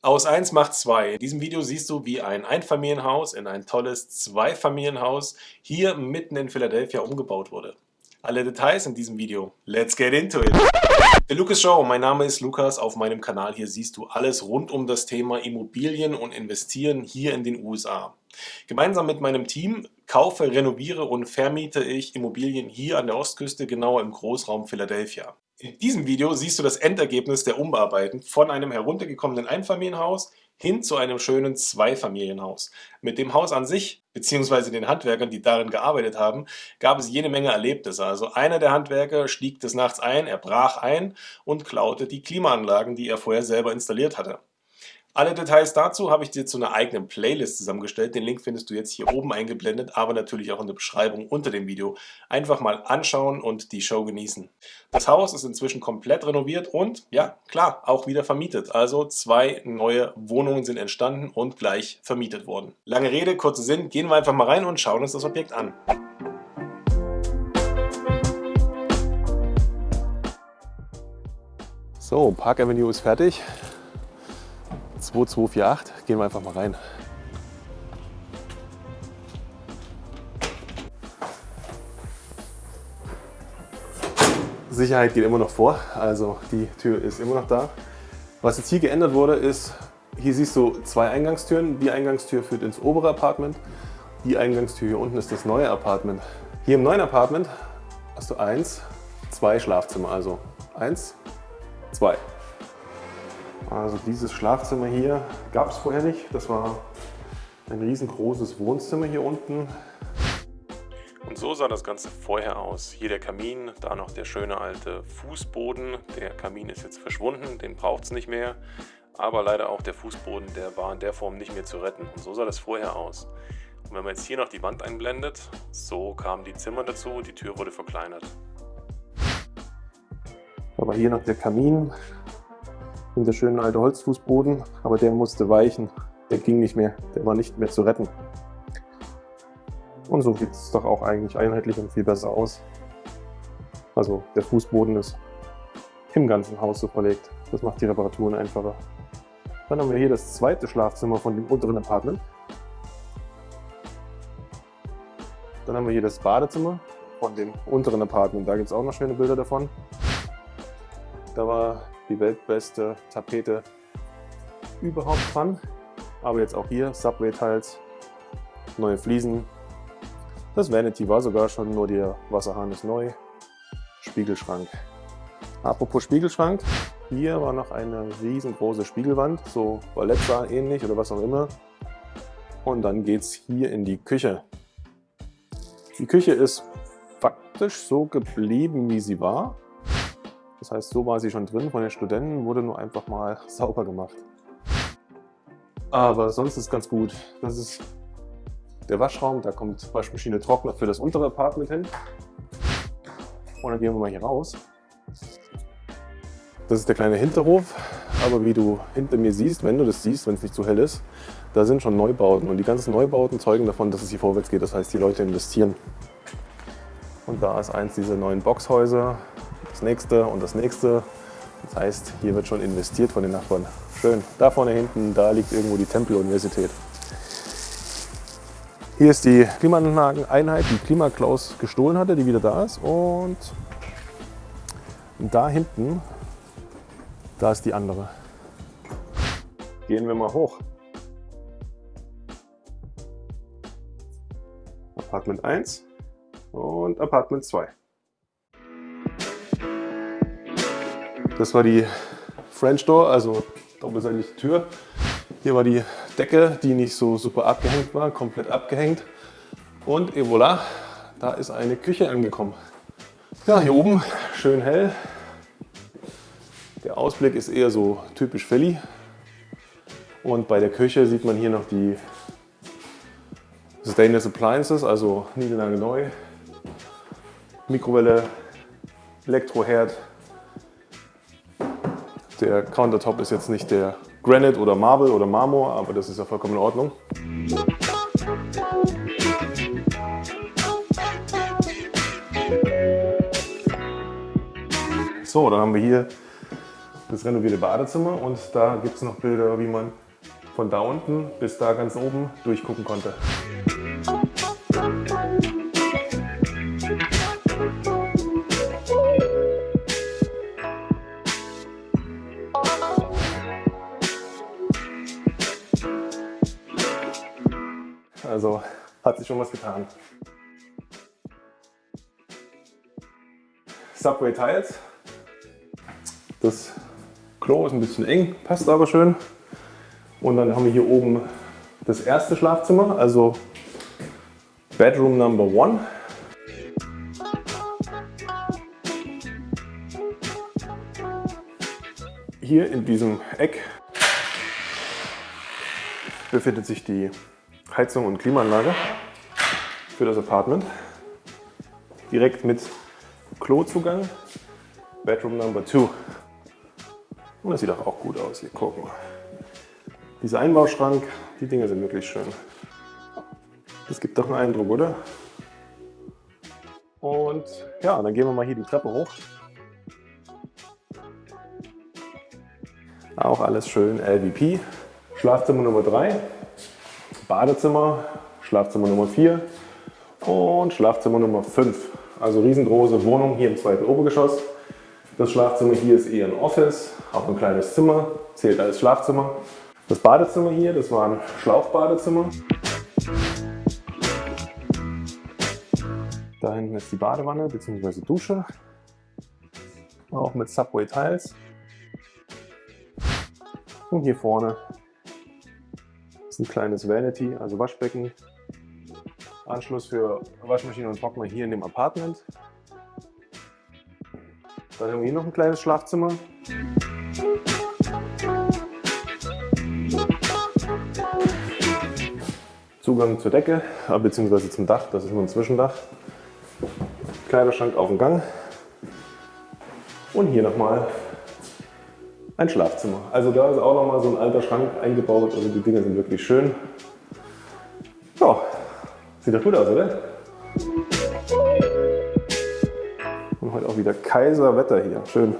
Aus 1 macht 2. In diesem Video siehst du, wie ein Einfamilienhaus in ein tolles Zweifamilienhaus hier mitten in Philadelphia umgebaut wurde. Alle Details in diesem Video. Let's get into it! Der Lukas Show, mein Name ist Lukas. Auf meinem Kanal hier siehst du alles rund um das Thema Immobilien und Investieren hier in den USA. Gemeinsam mit meinem Team kaufe, renoviere und vermiete ich Immobilien hier an der Ostküste, genauer im Großraum Philadelphia. In diesem Video siehst du das Endergebnis der Umbearbeiten von einem heruntergekommenen Einfamilienhaus hin zu einem schönen Zweifamilienhaus. Mit dem Haus an sich, beziehungsweise den Handwerkern, die darin gearbeitet haben, gab es jede Menge Erlebnisse. Also einer der Handwerker stieg des Nachts ein, er brach ein und klaute die Klimaanlagen, die er vorher selber installiert hatte. Alle Details dazu habe ich dir zu einer eigenen Playlist zusammengestellt. Den Link findest du jetzt hier oben eingeblendet, aber natürlich auch in der Beschreibung unter dem Video. Einfach mal anschauen und die Show genießen. Das Haus ist inzwischen komplett renoviert und, ja, klar, auch wieder vermietet. Also zwei neue Wohnungen sind entstanden und gleich vermietet worden. Lange Rede, kurzer Sinn, gehen wir einfach mal rein und schauen uns das Objekt an. So, Park Avenue ist fertig. 2248. Gehen wir einfach mal rein. Sicherheit geht immer noch vor, also die Tür ist immer noch da. Was jetzt hier geändert wurde ist, hier siehst du zwei Eingangstüren. Die Eingangstür führt ins obere Apartment. Die Eingangstür hier unten ist das neue Apartment. Hier im neuen Apartment hast du eins, zwei Schlafzimmer, also eins, zwei. Also dieses Schlafzimmer hier gab es vorher nicht. Das war ein riesengroßes Wohnzimmer hier unten. Und so sah das Ganze vorher aus. Hier der Kamin, da noch der schöne alte Fußboden. Der Kamin ist jetzt verschwunden, den braucht es nicht mehr. Aber leider auch der Fußboden, der war in der Form nicht mehr zu retten. Und so sah das vorher aus. Und wenn man jetzt hier noch die Wand einblendet, so kamen die Zimmer dazu, die Tür wurde verkleinert. Aber hier noch der Kamin, der schöne alte Holzfußboden, aber der musste weichen. Der ging nicht mehr, der war nicht mehr zu retten. Und so sieht es doch auch eigentlich einheitlich und viel besser aus. Also der Fußboden ist im ganzen Haus so verlegt. Das macht die Reparaturen einfacher. Dann haben wir hier das zweite Schlafzimmer von dem unteren Apartment. Dann haben wir hier das Badezimmer von dem unteren Apartment. Da gibt es auch noch schöne Bilder davon. Da war die weltbeste Tapete überhaupt dran. Aber jetzt auch hier Subway-Tiles, neue Fliesen. Das Vanity war sogar schon, nur der Wasserhahn ist neu. Spiegelschrank. Apropos Spiegelschrank, hier war noch eine riesengroße Spiegelwand, so Ballettsaal ähnlich oder was auch immer. Und dann geht es hier in die Küche. Die Küche ist faktisch so geblieben, wie sie war. Das heißt, so war sie schon drin von den Studenten, wurde nur einfach mal sauber gemacht. Aber sonst ist ganz gut. Das ist der Waschraum, da kommt Waschmaschine Trockner für das untere Apartment hin. Und dann gehen wir mal hier raus. Das ist der kleine Hinterhof, aber wie du hinter mir siehst, wenn du das siehst, wenn es nicht zu hell ist, da sind schon Neubauten. Und die ganzen Neubauten zeugen davon, dass es hier vorwärts geht. Das heißt, die Leute investieren. Und da ist eins dieser neuen Boxhäuser das nächste und das nächste. Das heißt, hier wird schon investiert von den Nachbarn. Schön. Da vorne hinten, da liegt irgendwo die Tempel-Universität. Hier ist die Klimaanlageneinheit, die Klimaklaus gestohlen hatte, die wieder da ist. Und da hinten, da ist die andere. Gehen wir mal hoch. Apartment 1 und Apartment 2. Das war die French Door, also doppelseitige Tür. Hier war die Decke, die nicht so super abgehängt war, komplett abgehängt. Und et voilà, da ist eine Küche angekommen. Ja, hier oben schön hell. Der Ausblick ist eher so typisch Philly. Und bei der Küche sieht man hier noch die Stainless Appliances, also niedelange neu. Mikrowelle, Elektroherd, der Countertop ist jetzt nicht der Granite oder Marble oder Marmor, aber das ist ja vollkommen in Ordnung. So, dann haben wir hier das renovierte Badezimmer und da gibt es noch Bilder, wie man von da unten bis da ganz oben durchgucken konnte. Also hat sich schon was getan. Subway Tiles. Das Klo ist ein bisschen eng, passt aber schön. Und dann haben wir hier oben das erste Schlafzimmer, also Bedroom Number One. Hier in diesem Eck befindet sich die Heizung und Klimaanlage für das Apartment. Direkt mit Klozugang, Bedroom Number 2. Und das sieht auch, gut aus, hier gucken. Dieser Einbauschrank, die Dinge sind wirklich schön. Das gibt doch einen Eindruck, oder? Und ja, dann gehen wir mal hier die Treppe hoch. Auch alles schön LVP. Schlafzimmer Nummer 3, Badezimmer, Schlafzimmer Nummer 4 und Schlafzimmer Nummer 5. Also riesengroße Wohnung hier im zweiten Obergeschoss. Das Schlafzimmer hier ist eher ein Office, auch ein kleines Zimmer, zählt als Schlafzimmer. Das Badezimmer hier, das war ein Schlauchbadezimmer. Da hinten ist die Badewanne bzw. Dusche, auch mit Subway Tiles. Und hier vorne ein kleines Vanity, also Waschbecken. Anschluss für Waschmaschine und Trockner hier in dem Apartment. Dann haben wir hier noch ein kleines Schlafzimmer. Zugang zur Decke, äh, bzw. zum Dach, das ist nur ein Zwischendach. Kleiderschrank auf dem Gang. Und hier nochmal ein Schlafzimmer. Also da ist auch nochmal so ein alter Schrank eingebaut. Also die Dinge sind wirklich schön. Ja, sieht doch gut aus, oder? Und heute auch wieder Kaiserwetter hier. Schön.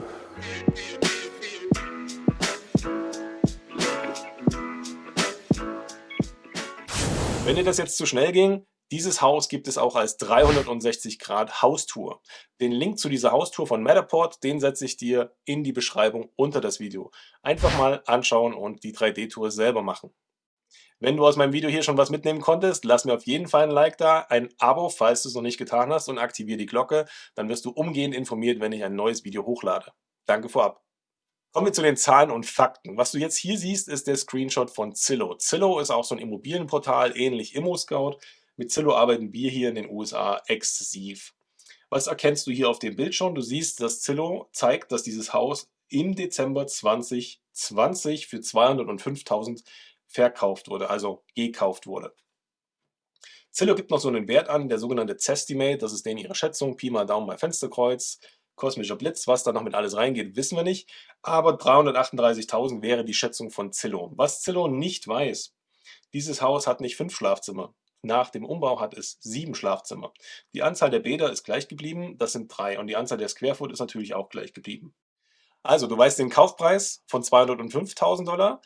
Wenn dir das jetzt zu schnell ging, dieses Haus gibt es auch als 360 Grad Haustour. Den Link zu dieser Haustour von Matterport, den setze ich dir in die Beschreibung unter das Video. Einfach mal anschauen und die 3D-Tour selber machen. Wenn du aus meinem Video hier schon was mitnehmen konntest, lass mir auf jeden Fall ein Like da, ein Abo, falls du es noch nicht getan hast und aktiviere die Glocke. Dann wirst du umgehend informiert, wenn ich ein neues Video hochlade. Danke vorab. Kommen wir zu den Zahlen und Fakten. Was du jetzt hier siehst, ist der Screenshot von Zillow. Zillow ist auch so ein Immobilienportal, ähnlich ImmoScout. Mit Zillow arbeiten wir hier in den USA exzessiv. Was erkennst du hier auf dem Bild schon? Du siehst, dass Zillow zeigt, dass dieses Haus im Dezember 2020 für 205.000 verkauft wurde, also gekauft wurde. Zillow gibt noch so einen Wert an, der sogenannte Zestimate, das ist denen ihre Schätzung, Pi mal Daumen bei Fensterkreuz kosmischer Blitz. Was da noch mit alles reingeht, wissen wir nicht. Aber 338.000 wäre die Schätzung von Zillow. Was Zillow nicht weiß, dieses Haus hat nicht fünf Schlafzimmer. Nach dem Umbau hat es sieben Schlafzimmer. Die Anzahl der Bäder ist gleich geblieben, das sind drei. Und die Anzahl der Squarefoot ist natürlich auch gleich geblieben. Also, du weißt den Kaufpreis von 205.000 Dollar.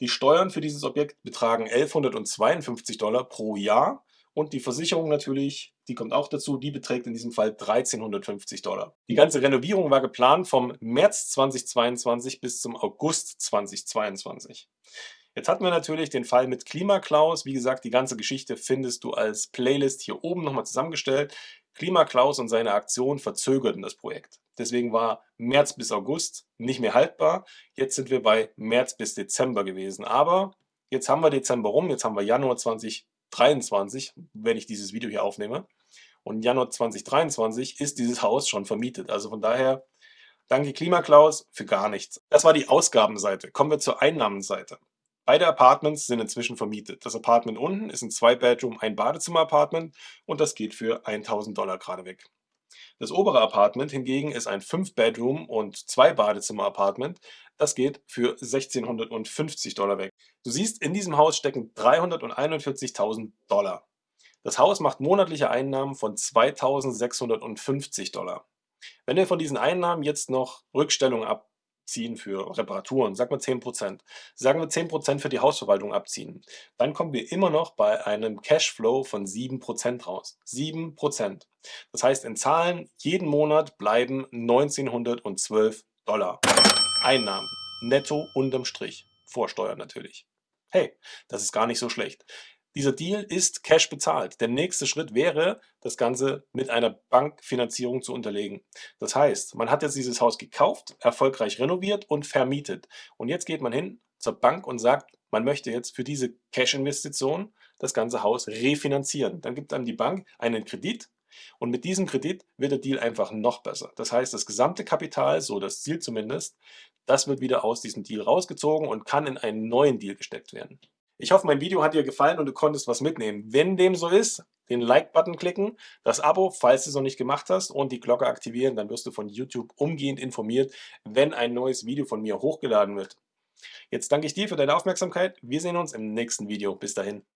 Die Steuern für dieses Objekt betragen 1152 Dollar pro Jahr. Und die Versicherung natürlich, die kommt auch dazu, die beträgt in diesem Fall 1350 Dollar. Die ganze Renovierung war geplant vom März 2022 bis zum August 2022. Jetzt hatten wir natürlich den Fall mit Klimaklaus. Wie gesagt, die ganze Geschichte findest du als Playlist hier oben nochmal zusammengestellt. Klimaklaus und seine Aktion verzögerten das Projekt. Deswegen war März bis August nicht mehr haltbar. Jetzt sind wir bei März bis Dezember gewesen. Aber jetzt haben wir Dezember rum, jetzt haben wir Januar 2022. 2023, wenn ich dieses Video hier aufnehme. Und Januar 2023 ist dieses Haus schon vermietet. Also von daher, danke Klimaklaus für gar nichts. Das war die Ausgabenseite. Kommen wir zur Einnahmenseite. Beide Apartments sind inzwischen vermietet. Das Apartment unten ist ein Zwei-Bedroom, ein Badezimmer-Apartment und das geht für 1000 Dollar gerade weg. Das obere Apartment hingegen ist ein 5-Bedroom und 2-Badezimmer-Apartment. Das geht für 1650 Dollar weg. Du siehst, in diesem Haus stecken 341.000 Dollar. Das Haus macht monatliche Einnahmen von 2650 Dollar. Wenn wir von diesen Einnahmen jetzt noch Rückstellung ab abziehen für Reparaturen, sagen wir 10%, sagen wir 10% für die Hausverwaltung abziehen, dann kommen wir immer noch bei einem Cashflow von 7% raus. 7%. Das heißt in Zahlen, jeden Monat bleiben 1912 Dollar. Einnahmen, netto unterm Strich, vor Steuern natürlich. Hey, das ist gar nicht so schlecht. Dieser Deal ist Cash bezahlt. Der nächste Schritt wäre, das Ganze mit einer Bankfinanzierung zu unterlegen. Das heißt, man hat jetzt dieses Haus gekauft, erfolgreich renoviert und vermietet. Und jetzt geht man hin zur Bank und sagt, man möchte jetzt für diese Cash-Investition das ganze Haus refinanzieren. Dann gibt einem die Bank einen Kredit und mit diesem Kredit wird der Deal einfach noch besser. Das heißt, das gesamte Kapital, so das Ziel zumindest, das wird wieder aus diesem Deal rausgezogen und kann in einen neuen Deal gesteckt werden. Ich hoffe, mein Video hat dir gefallen und du konntest was mitnehmen. Wenn dem so ist, den Like-Button klicken, das Abo, falls du es noch nicht gemacht hast, und die Glocke aktivieren, dann wirst du von YouTube umgehend informiert, wenn ein neues Video von mir hochgeladen wird. Jetzt danke ich dir für deine Aufmerksamkeit. Wir sehen uns im nächsten Video. Bis dahin.